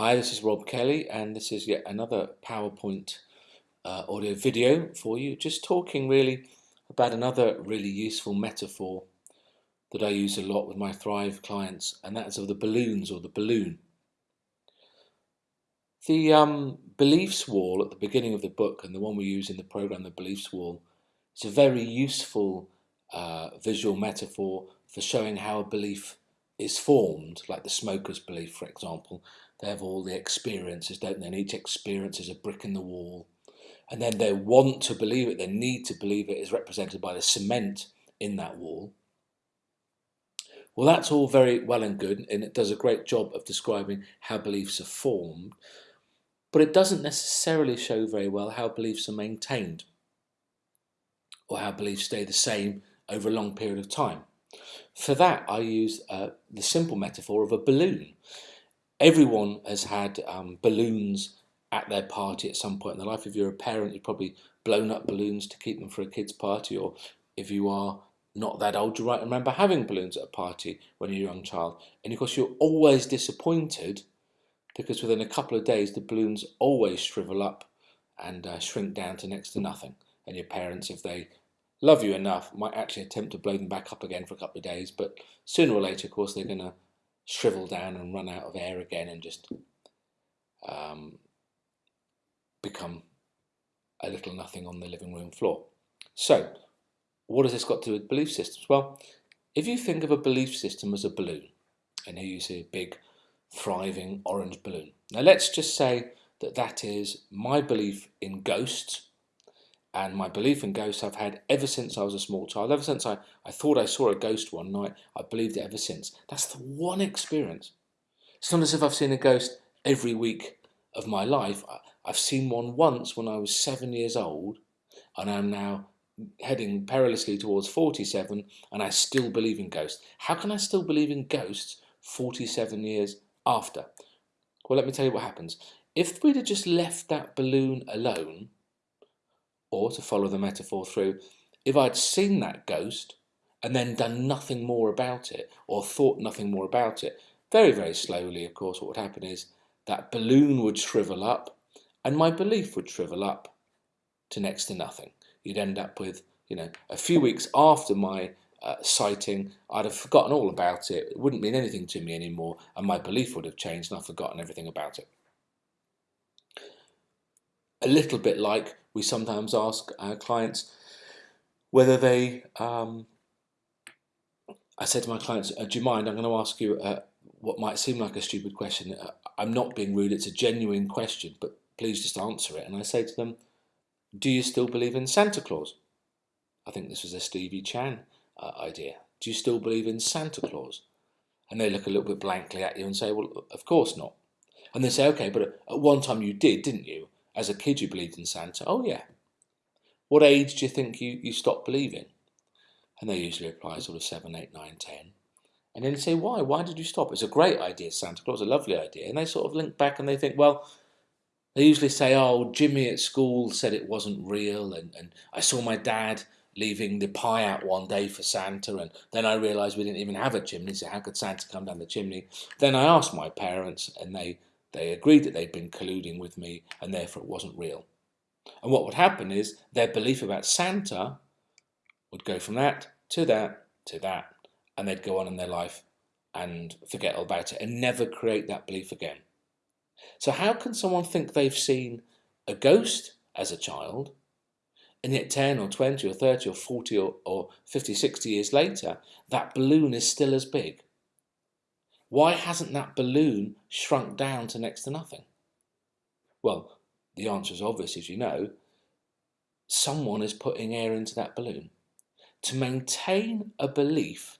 Hi, this is Rob Kelly, and this is yet another PowerPoint uh, audio video for you, just talking really about another really useful metaphor that I use a lot with my Thrive clients, and that's of the balloons or the balloon. The um, beliefs wall at the beginning of the book, and the one we use in the program, the beliefs wall, is a very useful uh, visual metaphor for showing how a belief is formed, like the smoker's belief, for example. They have all the experiences, don't they? And each experience is a brick in the wall. And then they want to believe it, they need to believe it is represented by the cement in that wall. Well, that's all very well and good, and it does a great job of describing how beliefs are formed, but it doesn't necessarily show very well how beliefs are maintained or how beliefs stay the same over a long period of time. For that, I use uh, the simple metaphor of a balloon. Everyone has had um, balloons at their party at some point in their life. If you're a parent, you've probably blown up balloons to keep them for a kid's party, or if you are not that old, you might remember having balloons at a party when you're a young child. And of course, you're always disappointed because within a couple of days, the balloons always shrivel up and uh, shrink down to next to nothing. And your parents, if they love you enough, might actually attempt to blow them back up again for a couple of days, but sooner or later, of course, they're going to shrivel down and run out of air again and just um, become a little nothing on the living room floor. So, what has this got to do with belief systems? Well, if you think of a belief system as a balloon, and here you see a big, thriving orange balloon. Now, let's just say that that is my belief in ghosts and my belief in ghosts I've had ever since I was a small child. Ever since I, I thought I saw a ghost one night, I believed it ever since. That's the one experience. It's not as if I've seen a ghost every week of my life. I've seen one once when I was seven years old, and I'm now heading perilously towards 47, and I still believe in ghosts. How can I still believe in ghosts 47 years after? Well, let me tell you what happens. If we'd have just left that balloon alone, or to follow the metaphor through, if I'd seen that ghost and then done nothing more about it or thought nothing more about it, very, very slowly, of course, what would happen is that balloon would shrivel up and my belief would shrivel up to next to nothing. You'd end up with, you know, a few weeks after my uh, sighting, I'd have forgotten all about it. It wouldn't mean anything to me anymore, and my belief would have changed, and I've forgotten everything about it a little bit like we sometimes ask our clients whether they. Um, I said to my clients, uh, "Do you mind? I'm going to ask you uh, what might seem like a stupid question. Uh, I'm not being rude. It's a genuine question, but please just answer it." And I say to them, "Do you still believe in Santa Claus?" I think this was a Stevie Chan uh, idea. Do you still believe in Santa Claus? And they look a little bit blankly at you and say, "Well, of course not." And they say, "Okay, but at one time you did, didn't you?" As a kid, you believed in Santa. Oh, yeah. What age do you think you, you stopped believing? And they usually reply sort of 7, 8, 9, 10. And then you say, why? Why did you stop? It's a great idea, Santa Claus, a lovely idea. And they sort of link back and they think, well, they usually say, oh, Jimmy at school said it wasn't real. And, and I saw my dad leaving the pie out one day for Santa. And then I realised we didn't even have a chimney. So how could Santa come down the chimney? Then I asked my parents and they they agreed that they'd been colluding with me and therefore it wasn't real. And what would happen is their belief about Santa would go from that to that to that, and they'd go on in their life and forget all about it and never create that belief again. So, how can someone think they've seen a ghost as a child, and yet 10 or 20 or 30 or 40 or, or 50, 60 years later, that balloon is still as big? Why hasn't that balloon shrunk down to next to nothing? Well, the answer is obvious, as you know. Someone is putting air into that balloon. To maintain a belief,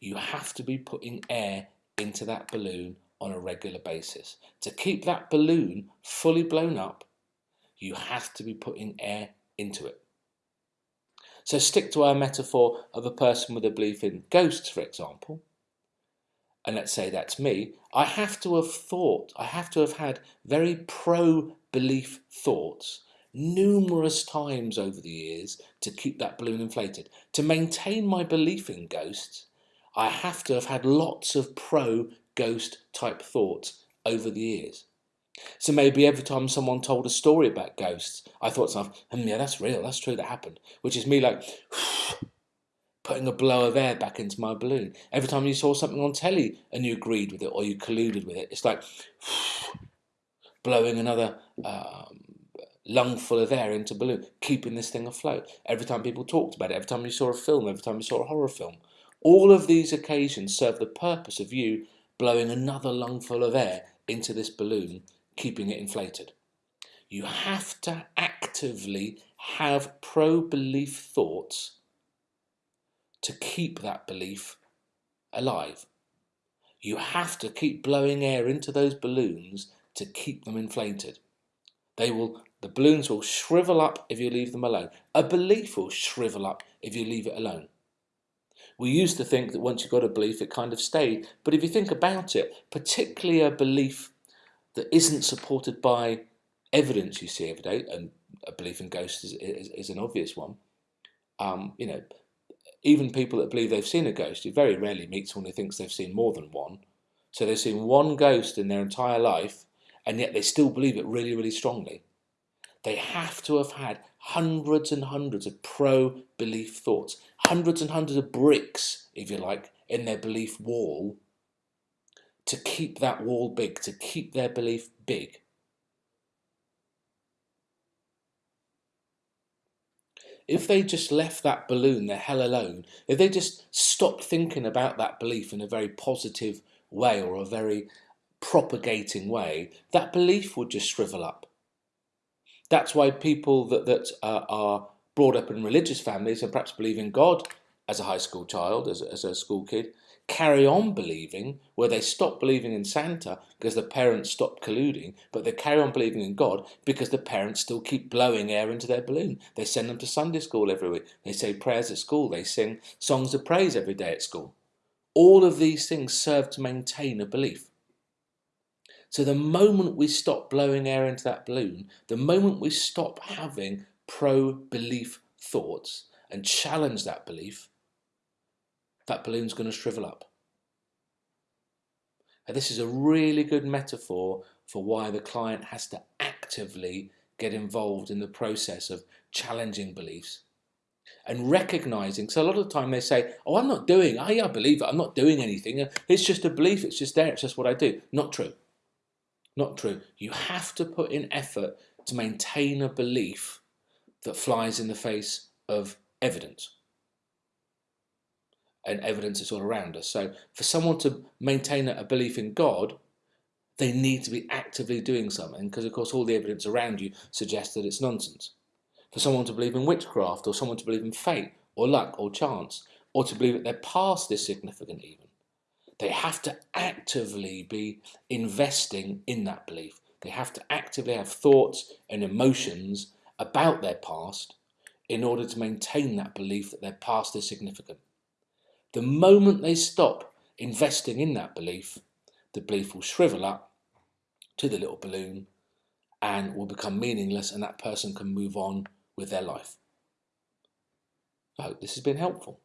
you have to be putting air into that balloon on a regular basis. To keep that balloon fully blown up, you have to be putting air into it. So stick to our metaphor of a person with a belief in ghosts, for example and let's say that's me, I have to have thought, I have to have had very pro belief thoughts numerous times over the years to keep that balloon inflated. To maintain my belief in ghosts, I have to have had lots of pro ghost type thoughts over the years. So maybe every time someone told a story about ghosts, I thought to myself, hmm, yeah, that's real, that's true, that happened. Which is me like putting a blow of air back into my balloon. Every time you saw something on telly and you agreed with it or you colluded with it, it's like blowing another um, lungful of air into balloon, keeping this thing afloat. Every time people talked about it, every time you saw a film, every time you saw a horror film, all of these occasions serve the purpose of you blowing another lungful of air into this balloon, keeping it inflated. You have to actively have pro-belief thoughts to keep that belief alive. You have to keep blowing air into those balloons to keep them inflated. They will, the balloons will shrivel up if you leave them alone. A belief will shrivel up if you leave it alone. We used to think that once you got a belief, it kind of stayed. But if you think about it, particularly a belief that isn't supported by evidence you see every day, and a belief in ghosts is, is, is an obvious one. Um, you know, even people that believe they've seen a ghost, you very rarely meet someone who thinks they've seen more than one. So they've seen one ghost in their entire life, and yet they still believe it really, really strongly. They have to have had hundreds and hundreds of pro belief thoughts, hundreds and hundreds of bricks, if you like, in their belief wall to keep that wall big, to keep their belief big. If they just left that balloon the hell alone, if they just stopped thinking about that belief in a very positive way or a very propagating way, that belief would just shrivel up. That's why people that, that uh, are brought up in religious families and perhaps believe in God as a high school child, as, as a school kid, carry on believing, where they stop believing in Santa because the parents stop colluding, but they carry on believing in God because the parents still keep blowing air into their balloon. They send them to Sunday school every week. They say prayers at school. They sing songs of praise every day at school. All of these things serve to maintain a belief. So the moment we stop blowing air into that balloon, the moment we stop having pro-belief thoughts and challenge that belief, that balloon's going to shrivel up. This is a really good metaphor for why the client has to actively get involved in the process of challenging beliefs and recognizing. So a lot of the time they say, oh, I'm not doing, I, I believe it, I'm not doing anything. It's just a belief, it's just there, it's just what I do. Not true. Not true. You have to put in effort to maintain a belief that flies in the face of evidence. And evidence is all around us. So for someone to maintain a belief in God, they need to be actively doing something because of course all the evidence around you suggests that it's nonsense. For someone to believe in witchcraft or someone to believe in fate or luck or chance or to believe that their past is significant even, they have to actively be investing in that belief. They have to actively have thoughts and emotions about their past in order to maintain that belief that their past is significant. The moment they stop investing in that belief, the belief will shrivel up to the little balloon and will become meaningless and that person can move on with their life. I hope this has been helpful.